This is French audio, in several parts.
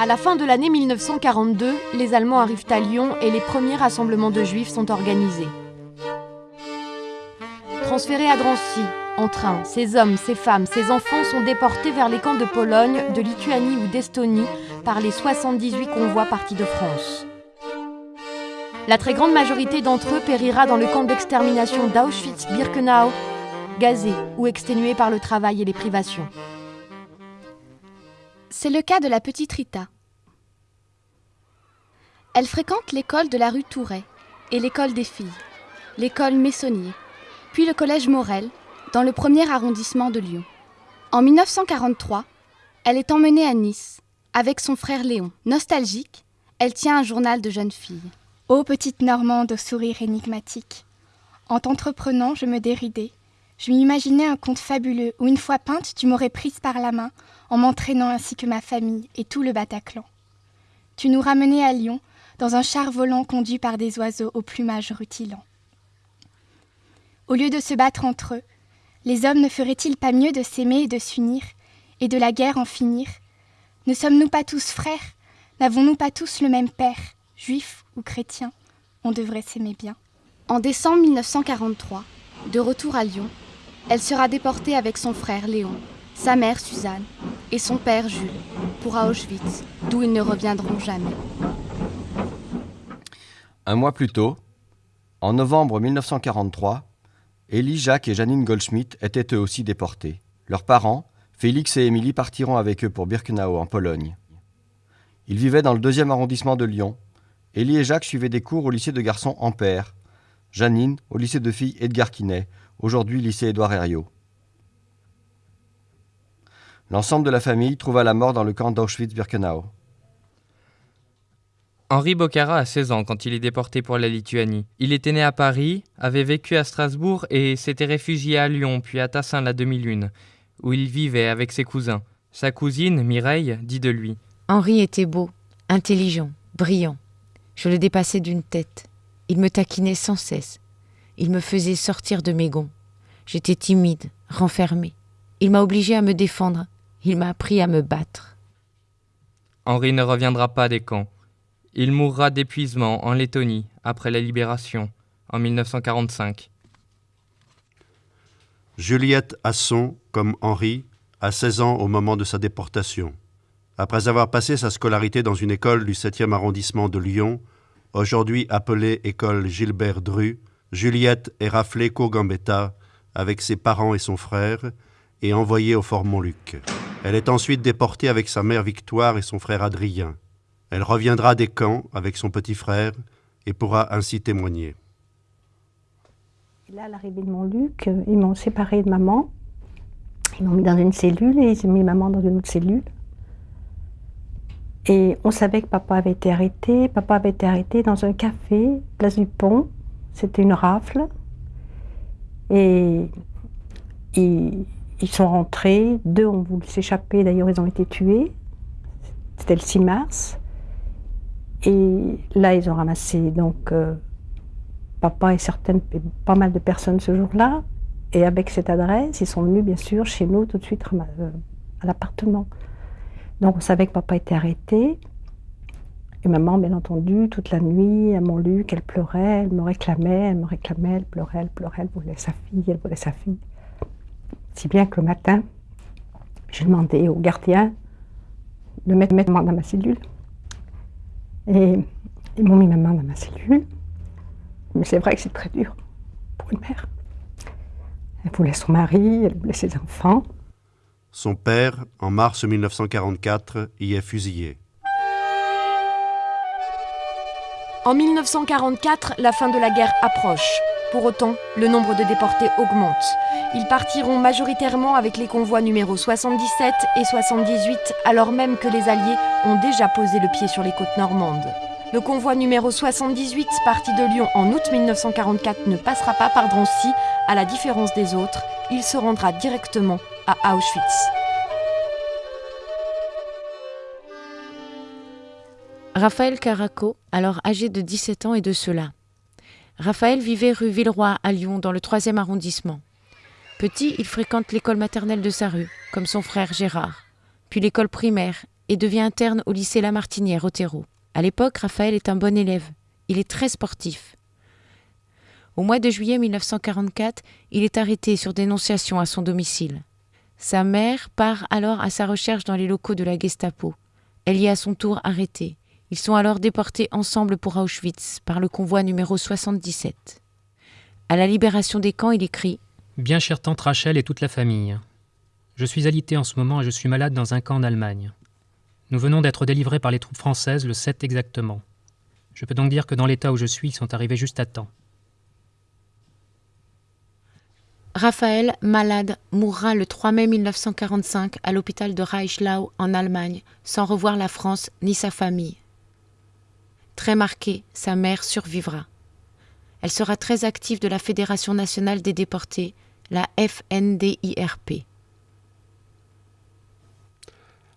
À la fin de l'année 1942, les Allemands arrivent à Lyon et les premiers rassemblements de juifs sont organisés. Transférés à Drancy, en train, ces hommes, ces femmes, ces enfants sont déportés vers les camps de Pologne, de Lituanie ou d'Estonie par les 78 convois partis de France. La très grande majorité d'entre eux périra dans le camp d'extermination d'Auschwitz-Birkenau, gazé ou exténué par le travail et les privations. C'est le cas de la petite Rita. Elle fréquente l'école de la rue Touret et l'école des filles, l'école Messonnier, puis le collège Morel, dans le premier arrondissement de Lyon. En 1943, elle est emmenée à Nice avec son frère Léon. Nostalgique, elle tient un journal de jeune fille. Ô petite Normande au sourire énigmatique, en t'entreprenant, je me déridais. Je m'imaginais un conte fabuleux où, une fois peinte, tu m'aurais prise par la main, en m'entraînant ainsi que ma famille et tout le Bataclan. Tu nous ramenais à Lyon, dans un char volant conduit par des oiseaux au plumage rutilant. Au lieu de se battre entre eux, les hommes ne feraient-ils pas mieux de s'aimer et de s'unir, et de la guerre en finir? Ne sommes-nous pas tous frères? N'avons-nous pas tous le même père juifs ou chrétiens, on devrait s'aimer bien. En décembre 1943, de retour à Lyon, elle sera déportée avec son frère Léon, sa mère Suzanne et son père Jules pour Auschwitz, d'où ils ne reviendront jamais. Un mois plus tôt, en novembre 1943, Élie, Jacques et Janine Goldschmidt étaient eux aussi déportés. Leurs parents, Félix et Émilie, partiront avec eux pour Birkenau, en Pologne. Ils vivaient dans le deuxième arrondissement de Lyon, Élie et Jacques suivaient des cours au lycée de garçons Ampère. Janine au lycée de filles Edgar Quinet, aujourd'hui lycée Édouard Herriot. L'ensemble de la famille trouva la mort dans le camp d'Auschwitz-Birkenau. Henri Bocara a 16 ans quand il est déporté pour la Lituanie. Il était né à Paris, avait vécu à Strasbourg et s'était réfugié à Lyon puis à Tassin la demi-lune, où il vivait avec ses cousins. Sa cousine, Mireille, dit de lui Henri était beau, intelligent, brillant. Je le dépassais d'une tête. Il me taquinait sans cesse. Il me faisait sortir de mes gonds. J'étais timide, renfermée. Il m'a obligé à me défendre. Il m'a appris à me battre. Henri ne reviendra pas des camps. Il mourra d'épuisement en Lettonie après la libération en 1945. Juliette Asson, comme Henri, a 16 ans au moment de sa déportation. Après avoir passé sa scolarité dans une école du 7e arrondissement de Lyon, aujourd'hui appelée école Gilbert Dru, Juliette est raflée Gambetta avec ses parents et son frère et envoyée au Fort Montluc. Elle est ensuite déportée avec sa mère Victoire et son frère Adrien. Elle reviendra des camps avec son petit frère et pourra ainsi témoigner. Là, à l'arrivée de Montluc, ils m'ont séparé de maman. Ils m'ont mis dans une cellule et ils ont mis maman dans une autre cellule. Et on savait que papa avait été arrêté. Papa avait été arrêté dans un café, place du Pont. C'était une rafle. Et ils, sont rentrés. Deux ont voulu s'échapper. D'ailleurs, ils ont été tués. C'était le 6 mars. Et là, ils ont ramassé donc euh, papa et certaines, pas mal de personnes ce jour-là. Et avec cette adresse, ils sont venus bien sûr chez nous tout de suite euh, à l'appartement. Donc on savait que papa était arrêté. Et maman, bien entendu, toute la nuit, à Montluc, elle pleurait, elle me réclamait, elle me réclamait, elle pleurait, elle pleurait, elle voulait sa fille, elle voulait sa fille. Si bien que le matin, j'ai demandé au gardien de mettre maman dans ma cellule. Et ils m'ont mis maman dans ma cellule. Mais c'est vrai que c'est très dur pour une mère. Elle voulait son mari, elle voulait ses enfants. Son père, en mars 1944, y est fusillé. En 1944, la fin de la guerre approche. Pour autant, le nombre de déportés augmente. Ils partiront majoritairement avec les convois numéro 77 et 78, alors même que les Alliés ont déjà posé le pied sur les côtes normandes. Le convoi numéro 78, parti de Lyon en août 1944, ne passera pas par Drancy. À la différence des autres, il se rendra directement à Auschwitz. Raphaël Caraco, alors âgé de 17 ans et de cela. Raphaël vivait rue Villeroy à Lyon, dans le 3e arrondissement. Petit, il fréquente l'école maternelle de sa rue, comme son frère Gérard, puis l'école primaire et devient interne au lycée Lamartinière au Terreau. À l'époque, Raphaël est un bon élève. Il est très sportif. Au mois de juillet 1944, il est arrêté sur dénonciation à son domicile. Sa mère part alors à sa recherche dans les locaux de la Gestapo. Elle y est à son tour arrêtée. Ils sont alors déportés ensemble pour Auschwitz par le convoi numéro 77. À la libération des camps, il écrit Bien chère tante Rachel et toute la famille, je suis alité en ce moment et je suis malade dans un camp en Allemagne. Nous venons d'être délivrés par les troupes françaises le 7 exactement. Je peux donc dire que dans l'état où je suis, ils sont arrivés juste à temps. Raphaël, malade, mourra le 3 mai 1945 à l'hôpital de Reichlau en Allemagne, sans revoir la France ni sa famille. Très marquée, sa mère survivra. Elle sera très active de la Fédération nationale des déportés, la FNDIRP.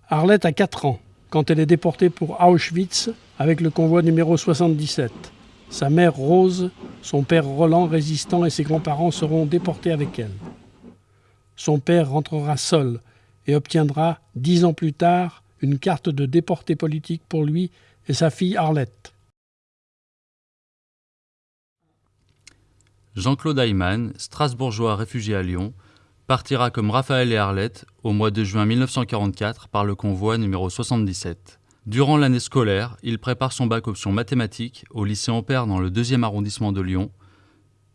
Arlette a 4 ans quand elle est déportée pour Auschwitz avec le convoi numéro 77. Sa mère Rose, son père Roland résistant et ses grands-parents seront déportés avec elle. Son père rentrera seul et obtiendra, dix ans plus tard, une carte de déporté politique pour lui et sa fille Arlette. Jean-Claude Ayman, strasbourgeois réfugié à Lyon, partira comme Raphaël et Arlette au mois de juin 1944 par le convoi numéro 77. Durant l'année scolaire, il prépare son bac option mathématiques au lycée Ampère dans le deuxième arrondissement de Lyon,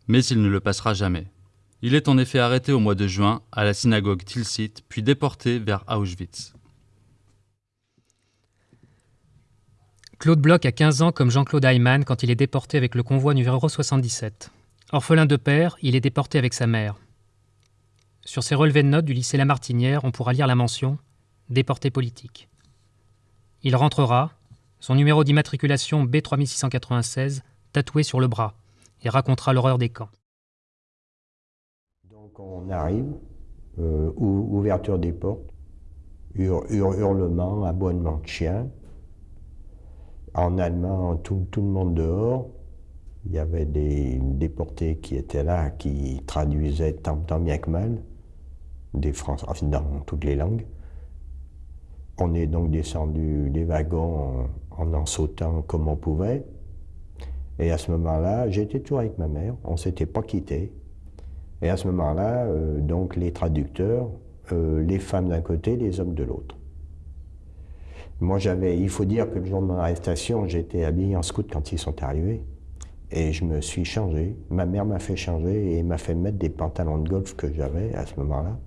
mais il ne le passera jamais. Il est en effet arrêté au mois de juin à la synagogue Tilsit, puis déporté vers Auschwitz. Claude Bloch a 15 ans comme Jean-Claude Ayman quand il est déporté avec le convoi numéro 77. Orphelin de père, il est déporté avec sa mère. Sur ses relevés de notes du lycée Lamartinière, on pourra lire la mention Déporté politique. Il rentrera, son numéro d'immatriculation B3696 tatoué sur le bras, et racontera l'horreur des camps. Donc on arrive, euh, ouverture des portes, aboiement de chiens. En allemand, tout, le monde dehors. Il y avait des déportés qui étaient là, qui traduisaient tant bien que mal des Français, dans toutes les langues. On est donc descendu des wagons en en, sautant comme on pouvait. Et à ce moment-là, j'étais toujours avec ma mère, on ne s'était pas quittés. Et à ce moment-là, euh, donc les traducteurs, euh, les femmes d'un côté, les hommes de l'autre. Moi, j'avais, il faut dire que le jour de mon arrestation, j'étais habillé en scout quand ils sont arrivés. Et je me suis changé. Ma mère m'a fait changer et m'a fait mettre des pantalons de golf que j'avais à ce moment-là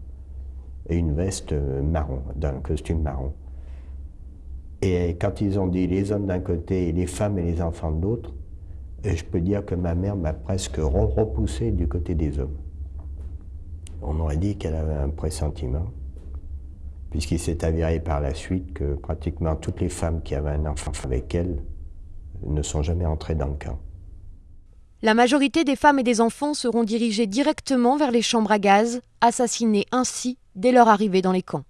et une veste marron, d'un costume marron. Et quand ils ont dit les hommes d'un côté et les femmes et les enfants de l'autre, je peux dire que ma mère m'a presque repoussé du côté des hommes. On aurait dit qu'elle avait un pressentiment, puisqu'il s'est avéré par la suite que pratiquement toutes les femmes qui avaient un enfant avec elle ne sont jamais entrées dans le camp. La majorité des femmes et des enfants seront dirigées directement vers les chambres à gaz, assassinés ainsi dès leur arrivée dans les camps.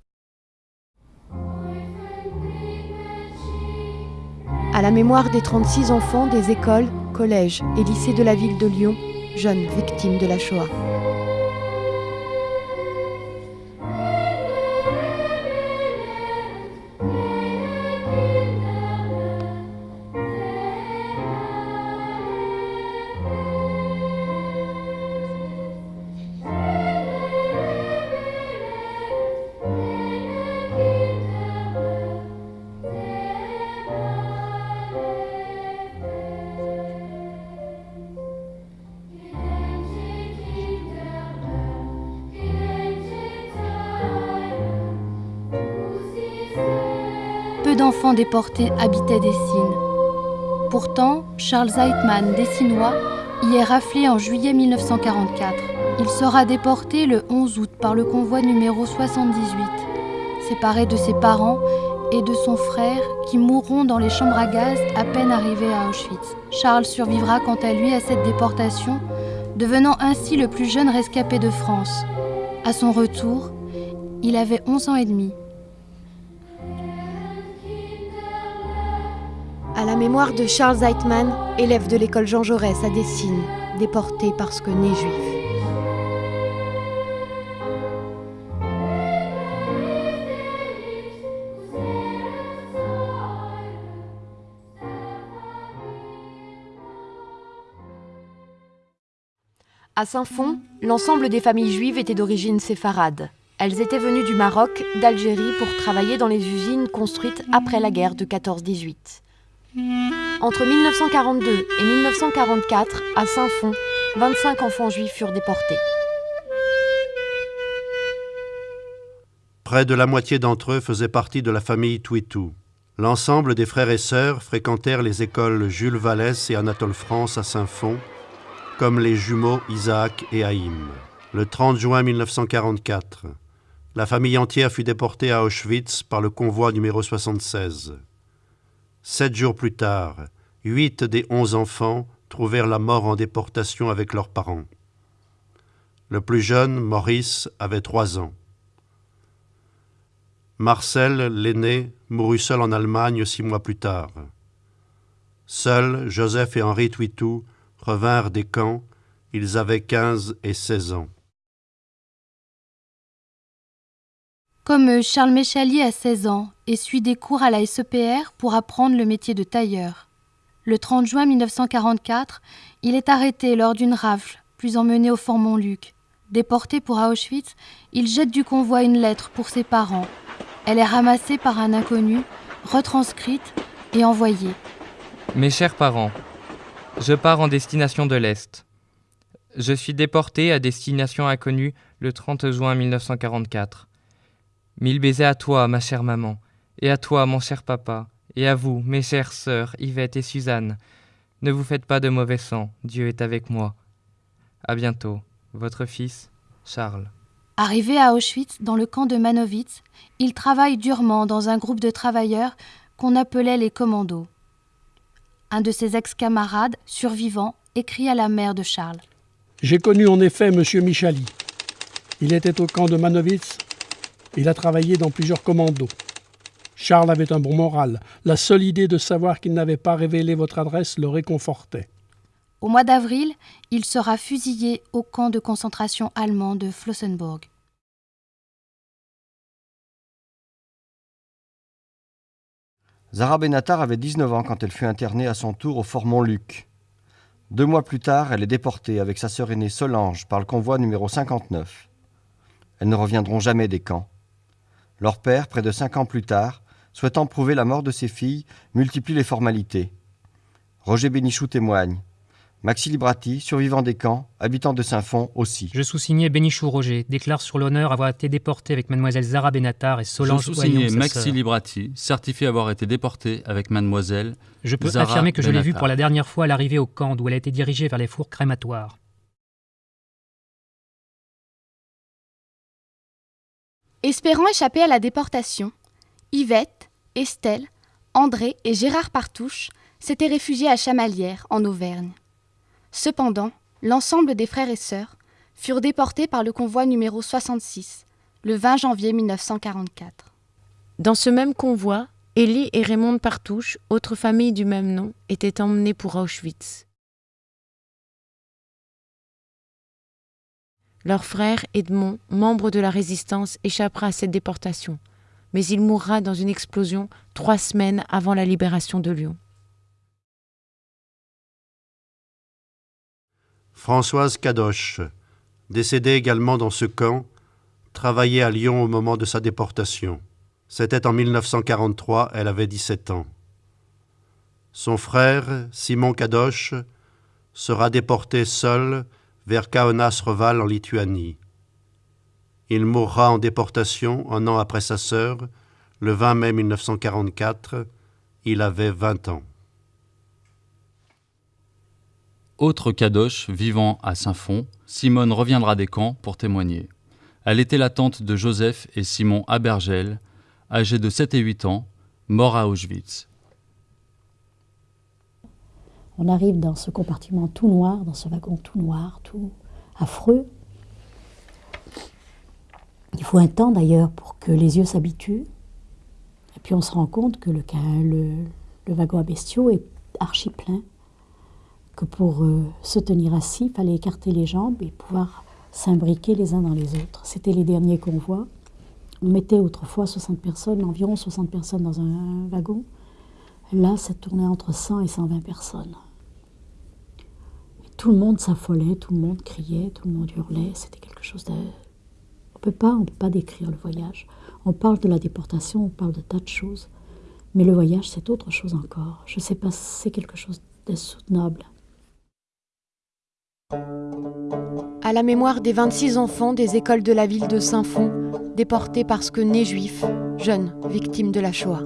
À la mémoire des 36 enfants des écoles, collèges et lycées de la ville de Lyon, jeunes victimes de la Shoah. D'enfants déportés habitaient Dessines. Pourtant, Charles Zeitman, dessinois, y est raflé en juillet 1944. Il sera déporté le 11 août par le convoi numéro 78, séparé de ses parents et de son frère qui mourront dans les chambres à gaz à peine arrivés à Auschwitz. Charles survivra quant à lui à cette déportation, devenant ainsi le plus jeune rescapé de France. À son retour, il avait 11 ans et demi. à la mémoire de Charles Zeitman, élève de l'école Jean Jaurès à Dessines, déporté parce que né juif. À Saint-Fond, l'ensemble des familles juives était d'origine séfarade. Elles étaient venues du Maroc, d'Algérie pour travailler dans les usines construites après la guerre de 14-18. Entre 1942 et 1944, à Saint-Fond, 25 enfants juifs furent déportés. Près de la moitié d'entre eux faisaient partie de la famille Twitou. L'ensemble des frères et sœurs fréquentèrent les écoles Jules Vallès et Anatole France à Saint-Fond, comme les jumeaux Isaac et Haïm. Le 30 juin 1944, la famille entière fut déportée à Auschwitz par le convoi numéro 76. Sept jours plus tard, huit des onze enfants trouvèrent la mort en déportation avec leurs parents. Le plus jeune, Maurice, avait trois ans. Marcel, l'aîné, mourut seul en Allemagne six mois plus tard. Seuls Joseph et Henri Twitou revinrent des camps, ils avaient 15 et 16 ans. Comme Charles Méchalier a 16 ans et suit des cours à la SEPR pour apprendre le métier de tailleur. Le 30 juin 1944, il est arrêté lors d'une rafle, puis emmené au Fort Montluc. Déporté pour Auschwitz, il jette du convoi une lettre pour ses parents. Elle est ramassée par un inconnu, retranscrite et envoyée. Mes chers parents, je pars en destination de l'Est. Je suis déporté à destination inconnue le 30 juin 1944. Mille baisers à toi, ma chère maman, et à toi, mon cher papa, et à vous, mes chères sœurs, Yvette et Suzanne. Ne vous faites pas de mauvais sang, Dieu est avec moi. À bientôt, votre fils, Charles. Arrivé à Auschwitz, dans le camp de Manowitz, il travaille durement dans un groupe de travailleurs qu'on appelait les commandos. Un de ses ex-camarades, survivant, écrit à la mère de Charles. J'ai connu en effet M. Michali. Il était au camp de Manowitz. Il a travaillé dans plusieurs commandos. Charles avait un bon moral. La seule idée de savoir qu'il n'avait pas révélé votre adresse le réconfortait. Au mois d'avril, il sera fusillé au camp de concentration allemand de Flossenburg. Zara Benatar avait 19 ans quand elle fut internée à son tour au Fort Montluc. Deux mois plus tard, elle est déportée avec sa sœur aînée Solange par le convoi numéro 59. Elles ne reviendront jamais des camps. Leur père, près de cinq ans plus tard, souhaitant prouver la mort de ses filles, multiplie les formalités. Roger Bénichou témoigne. Maxi Librati, survivant des camps, habitant de Saint-Fond aussi. Je sous-signais Bénichou Roger, déclare sur l'honneur avoir été déporté avec mademoiselle Zara Benatar et Solange Je sous-signais Maxi. Librati, certifie avoir été déporté avec mademoiselle Je peux Zara affirmer que je l'ai vue pour la dernière fois à l'arrivée au camp d'où elle a été dirigée vers les fours crématoires. Espérant échapper à la déportation, Yvette, Estelle, André et Gérard Partouche s'étaient réfugiés à Chamalières, en Auvergne. Cependant, l'ensemble des frères et sœurs furent déportés par le convoi numéro 66, le 20 janvier 1944. Dans ce même convoi, Élie et Raymond Partouche, autre famille du même nom, étaient emmenés pour Auschwitz. Leur frère Edmond, membre de la résistance, échappera à cette déportation, mais il mourra dans une explosion trois semaines avant la libération de Lyon. Françoise Cadoche, décédée également dans ce camp, travaillait à Lyon au moment de sa déportation. C'était en 1943, elle avait 17 ans. Son frère, Simon Cadoche, sera déporté seul vers Kaunas-Reval en Lituanie. Il mourra en déportation un an après sa sœur, le 20 mai 1944. Il avait 20 ans. Autre Kadosh vivant à Saint-Fond, Simone reviendra des camps pour témoigner. Elle était la tante de Joseph et Simon Abergel, âgés de 7 et 8 ans, morts à Auschwitz. On arrive dans ce compartiment tout noir, dans ce wagon tout noir, tout affreux. Il faut un temps d'ailleurs pour que les yeux s'habituent. Et puis on se rend compte que le, wagon à bestiaux est archi plein. Que pour euh, se tenir assis, il fallait écarter les jambes et pouvoir s'imbriquer les uns dans les autres. C'était les derniers convois. On mettait autrefois 60 personnes, environ 60 personnes dans un wagon. Là, ça tournait entre 100 et 120 personnes. Tout le monde s'affolait, tout le monde criait, tout le monde hurlait. C'était quelque chose de... On peut pas, on peut pas décrire le voyage. On parle de la déportation, on parle de tas de choses. Mais le voyage, c'est autre chose encore. Je sais pas, c'est quelque chose d'insoutenable. À la mémoire des 26 enfants des écoles de la ville de Saint-Fond, déportés parce que nés juifs, jeunes, victimes de la Shoah.